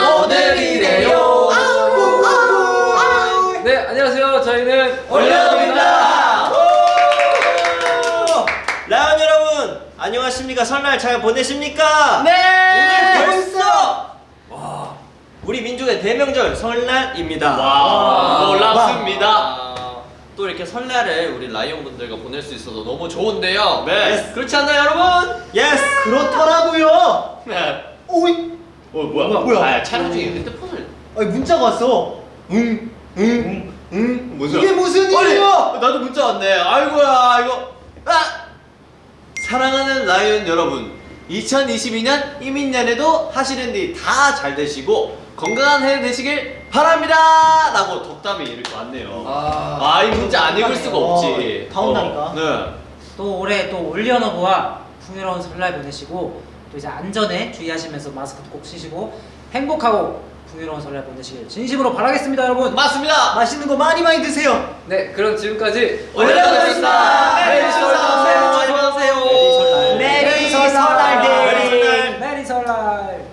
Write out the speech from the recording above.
오늘이래요. 네, 안녕하세요. 저희는 올려놓습니다. 라온 여러분 안녕하십니까 설날 잘 보내십니까? 네. 오늘 벌써 와 우리 민족의 대명절 설날입니다. 와, 놀랍습니다. 이렇게 설날을 우리 라이온 분들과 보낼 수 있어서 너무 좋은데요. 네. 그렇지 않나요, 여러분? Yes 그렇더라고요. 네. 오이. 어 뭐야? 뭐야? 아, 촬영 중에 핸드폰을. 아니 문자가 왔어. 응. 응. 응. 무슨? 이게 무슨 일이야? 나도 문자 왔네. 아이고야, 이거. 아! 사랑하는 라이온 여러분, 2022년 이민년에도 하시는 일 다 잘 되시고 건강한 해 되시길 바랍니다. 라고 덕담이 이렇게 왔네요. 아, 아, 이 문자 안 읽을 수가 없지. 어, 다 온다니까. 어, 네. 또 올해 또 올리언어브와 풍요로운 설날 보내시고 또 이제 안전에 주의하시면서 마스크도 꼭 쓰시고 행복하고 풍요로운 설날 보내시길 진심으로 바라겠습니다 여러분 맞습니다. 맛있는 거 많이 많이 드세요. 네, 그럼 지금까지 설날! alright.